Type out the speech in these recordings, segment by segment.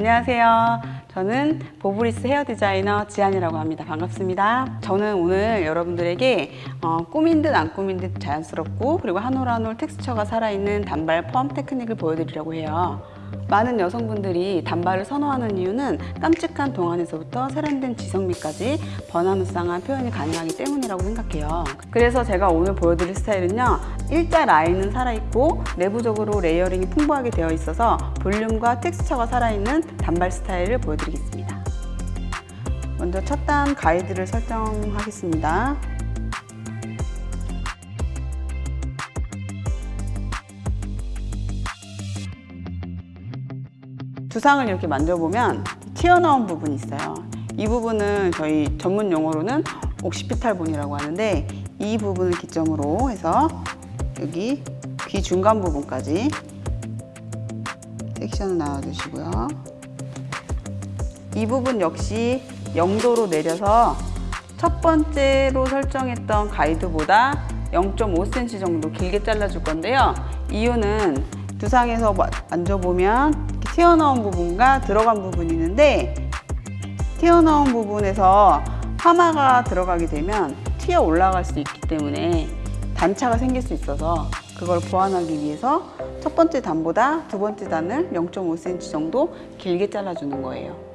안녕하세요. 저는 보브리스 헤어 디자이너 지안이라고 합니다. 반갑습니다. 저는 오늘 여러분들에게 어, 꾸민 듯 안 꾸민 듯 자연스럽고 그리고 한 올 한 올 texture가 살아있는 단발 펌 테크닉을 보여드리려고 해요. 많은 여성분들이 단발을 선호하는 이유는 깜찍한 동안에서부터 세련된 지성미까지 변화무쌍한 표현이 가능하기 때문이라고 생각해요. 그래서 제가 오늘 보여드릴 스타일은요. 일자 라인은 살아있고 내부적으로 layering이 풍부하게 되어 있어서 볼륨과 텍스처가 살아있는 단발 스타일을 보여드리겠습니다. 먼저 첫 단 가이드를 설정하겠습니다. 두상을 이렇게 만져보면 튀어나온 부분이 있어요. 이 부분은 저희 전문 용어로는 옥시피탈본이라고 하는데 이 부분을 기점으로 해서 여기 귀 중간 부분까지 섹션을 나와주시고요. 이 부분 역시 0도로 내려서 첫 번째로 설정했던 가이드보다 0.5cm 정도 길게 잘라줄 건데요. 이유는 두상에서 만져보면 튀어나온 부분과 들어간 부분이 있는데 튀어나온 부분에서 파마가 들어가게 되면 튀어 올라갈 수 있기 때문에 단차가 생길 수 있어서 그걸 보완하기 위해서 첫 번째 단보다 두 번째 단을 0.5cm 정도 길게 잘라주는 거예요.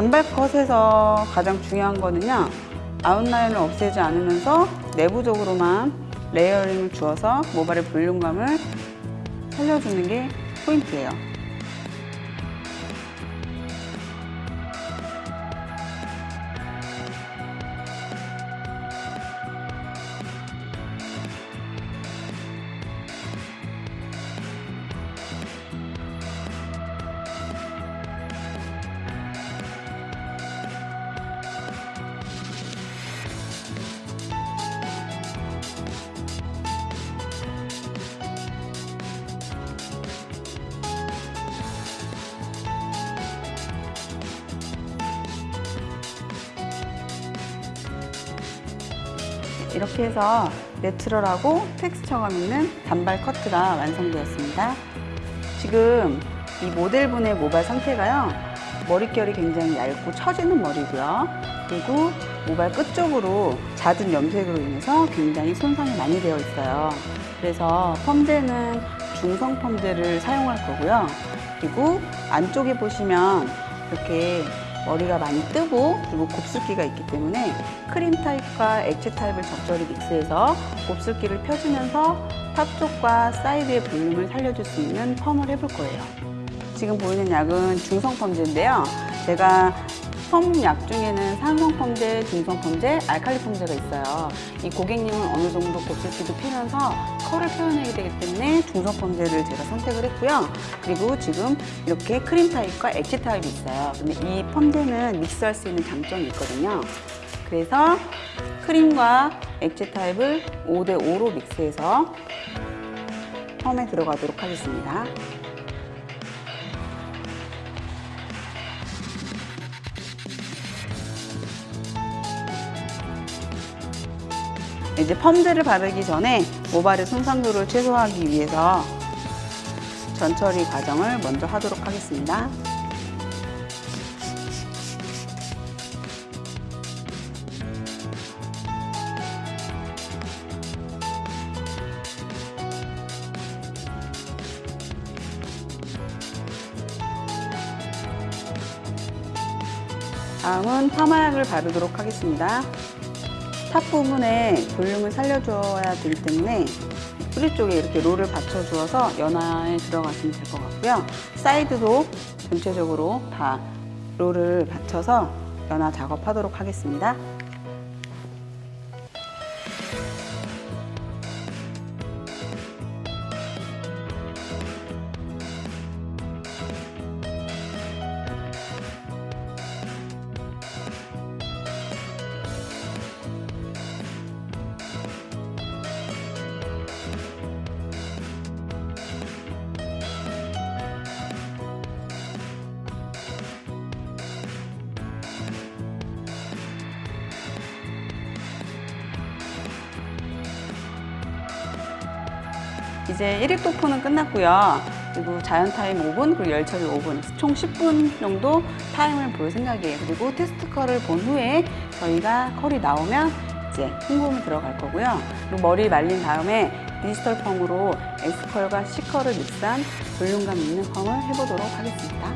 단발컷에서 가장 중요한 거는요 아웃라인을 없애지 않으면서 내부적으로만 layering을 주어서 모발의 볼륨감을 살려주는 게 포인트예요 이렇게 해서 내추럴하고 텍스처감 있는 단발 커트가 완성되었습니다. 지금 이 모델분의 모발 상태가요. 머릿결이 굉장히 얇고 처지는 머리고요. 그리고 모발 끝쪽으로 잦은 염색으로 인해서 굉장히 손상이 많이 되어 있어요. 그래서 펌제는 중성 펌제를 사용할 거고요. 그리고 안쪽에 보시면 이렇게 머리가 많이 뜨고 그리고 곱슬기가 있기 때문에 크림 타입과 액체 타입을 적절히 믹스해서 곱슬기를 펴주면서 top 쪽과 사이드의 볼륨을 살려줄 수 있는 펌을 해볼 거예요. 지금 보이는 약은 중성 펌제인데요. 제가 펌약 중에는 산성 펌제, 중성 펌제, 알칼리 펌제가 있어요. 이 고객님은 어느 정도 곱슬기도 피면서 컬을 표현하게 되기 때문에 중성 펌제를 제가 선택을 했고요. 그리고 지금 이렇게 크림 타입과 액체 타입이 있어요. 근데 이 펌제는 믹스할 수 있는 장점이 있거든요. 그래서 크림과 액체 타입을 5대5로 믹스해서 펌에 들어가도록 하겠습니다. 이제 펌제를 바르기 전에 모발의 손상도를 최소화하기 위해서 전처리 과정을 먼저 하도록 하겠습니다. 다음은 파마약을 바르도록 하겠습니다. top 부분에 볼륨을 살려줘야 되기 때문에 뿌리 쪽에 이렇게 롤을 받쳐주어서 연화에 들어가시면 될 것 같고요. 사이드도 전체적으로 다 롤을 받쳐서 연화 작업하도록 하겠습니다. 이제 1액 도포는 끝났고요. 그리고 자연 타임 5분, 그리고 열 처리 5분, 총 10분 정도 타임을 볼 생각이에요. 그리고 테스트 컬을 본 후에 저희가 컬이 나오면 이제 헹굼이 들어갈 거고요. 그리고 머리 말린 다음에 디지털 펌으로 S컬과 C컬을 믹스한 볼륨감 있는 펌을 해보도록 하겠습니다.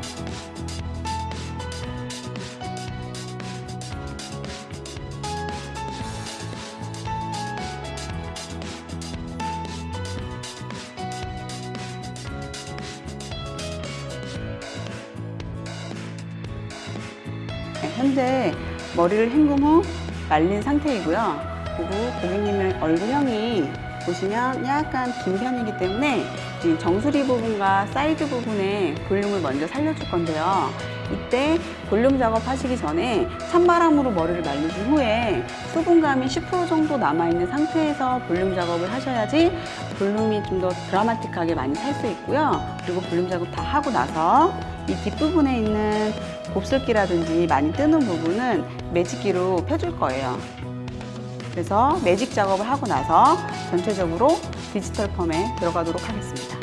현재 머리를 헹군 후 말린 상태이고요. 그리고 고객님의 얼굴형이 보시면 약간 긴 편이기 때문에 정수리 부분과 사이드 부분에 볼륨을 먼저 살려줄 건데요. 이때 볼륨 작업 하시기 전에 찬바람으로 머리를 말리신 후에 수분감이 10% 정도 남아있는 상태에서 볼륨 작업을 하셔야지 볼륨이 좀 더 드라마틱하게 많이 살 수 있고요. 그리고 볼륨 작업 다 하고 나서 이 뒷부분에 있는 곱슬기라든지 많이 뜨는 부분은 매직기로 펴줄 거예요. 그래서 매직 작업을 하고 나서 전체적으로 디지털 펌에 들어가도록 하겠습니다.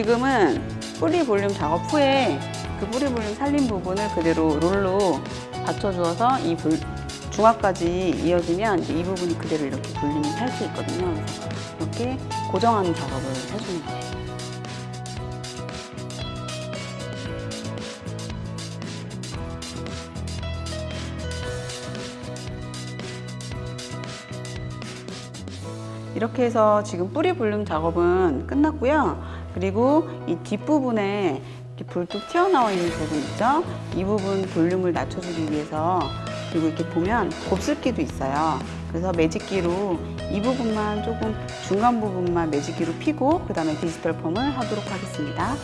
지금은 뿌리 볼륨 작업 후에 그 뿌리 볼륨 살린 부분을 그대로 롤로 받쳐주어서 이 볼- 중압까지 이어지면 이 부분이 그대로 이렇게 볼륨이 살 수 있거든요. 이렇게 고정하는 작업을 해주는 거예요. 이렇게 해서 지금 뿌리 볼륨 작업은 끝났고요. 그리고 이 뒷부분에 이렇게 불뚝 튀어나와 있는 부분 있죠? 이 부분 볼륨을 낮춰주기 위해서 그리고 이렇게 보면 곱슬기도 있어요. 그래서 매직기로 이 부분만 조금 중간 부분만 매직기로 피고 그 다음에 디지털 펌을 하도록 하겠습니다.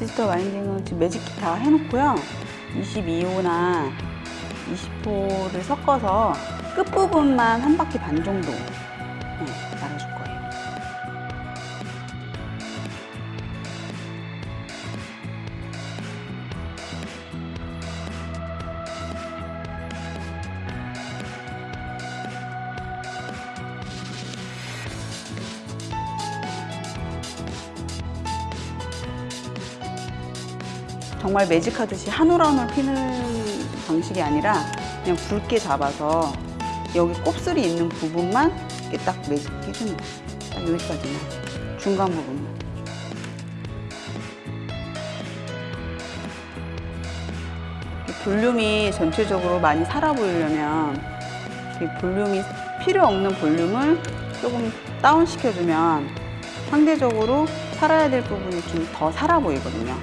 디지털 와인딩은 지금 매직기 다 해놓고요. 22호나 20호를 섞어서 끝부분만 한 바퀴 반 정도 정말 매직하듯이 한 올 한 올 피는 방식이 아니라 그냥 굵게 잡아서 여기 곱슬이 있는 부분만 이렇게 딱 매직 거예요. 딱 여기까지만 중간 부분만. 이 볼륨이 전체적으로 많이 살아 보이려면 이 볼륨이 필요 없는 볼륨을 조금 다운 시켜주면 상대적으로 살아야 될 부분이 좀 더 살아 보이거든요.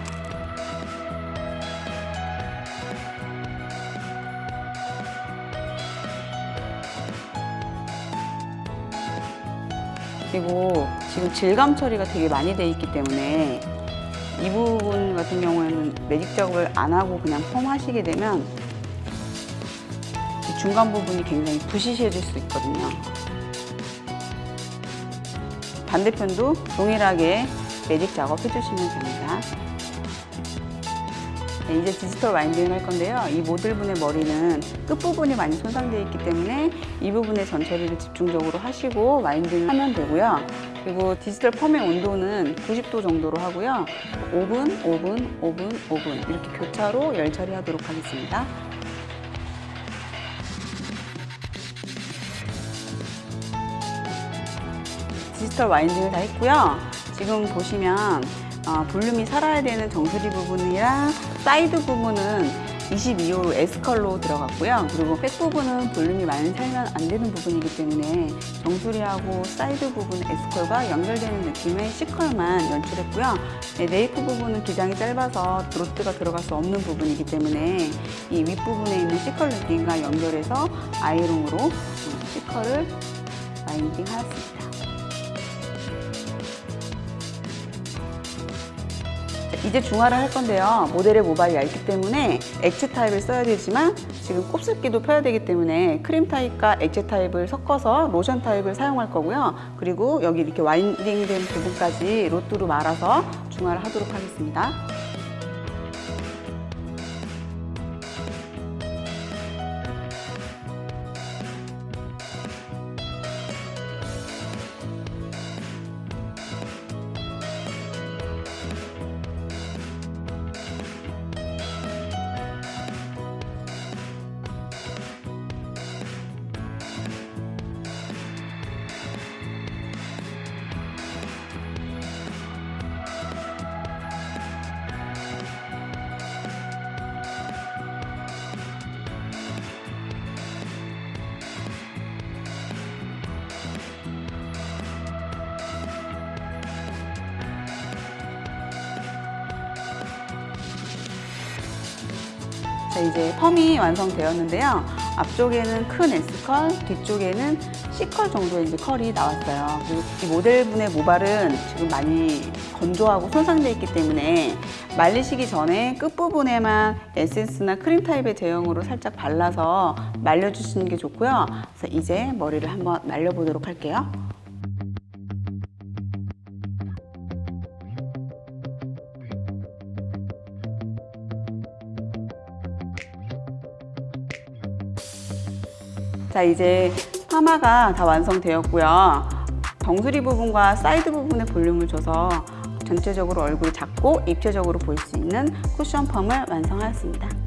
그리고 지금 질감 처리가 되게 많이 돼 있기 때문에 이 부분 같은 경우에는 매직 작업을 안 하고 그냥 펌 하시게 되면 이 중간 부분이 굉장히 부시시해질 수 있거든요. 반대편도 동일하게 매직 작업 해주시면 됩니다. 네, 이제 디지털 와인딩을 할 건데요. 이 모델분의 머리는 끝부분이 많이 손상되어 있기 때문에 이 부분에 전처리를 집중적으로 하시고 와인딩을 하면 되고요. 그리고 디지털 펌의 온도는 90도 정도로 하고요. 5분, 5분, 5분, 5분 이렇게 교차로 열 처리하도록 하겠습니다. 디지털 winding을 다 했고요. 지금 보시면 어, 볼륨이 살아야 되는 정수리 부분이랑 사이드 부분은 22호 S컬로 들어갔고요. 그리고 back 부분은 볼륨이 많이 살면 안 되는 부분이기 때문에 정수리하고 사이드 부분 S컬과 연결되는 느낌의 C컬만 연출했고요. 네, nape 부분은 기장이 짧아서 rod가 들어갈 수 없는 부분이기 때문에 이 윗부분에 있는 C컬 느낌과 연결해서 아이롱으로 어, C컬을 winding 하였습니다. 이제 중화를 할 건데요. 모델의 모발이 얇기 때문에 액체 타입을 써야 되지만 지금 곱슬기도 펴야 되기 때문에 크림 타입과 액체 타입을 섞어서 로션 타입을 사용할 거고요. 그리고 여기 이렇게 winding된 부분까지 rod로 말아서 중화를 하도록 하겠습니다. 자, 이제 펌이 완성되었는데요. 앞쪽에는 큰 S컬, 뒤쪽에는 C컬 정도의 이제 컬이 나왔어요. 그리고 이 모델분의 모발은 지금 많이 건조하고 손상되어 있기 때문에 말리시기 전에 끝부분에만 에센스나 크림 타입의 제형으로 살짝 발라서 말려주시는 게 좋고요. 그래서 이제 머리를 한번 말려보도록 할게요. 자 이제 파마가 다 완성되었고요. 정수리 부분과 사이드 부분에 볼륨을 줘서 전체적으로 얼굴이 작고 입체적으로 보일 수 있는 쿠션 펌을 완성하였습니다.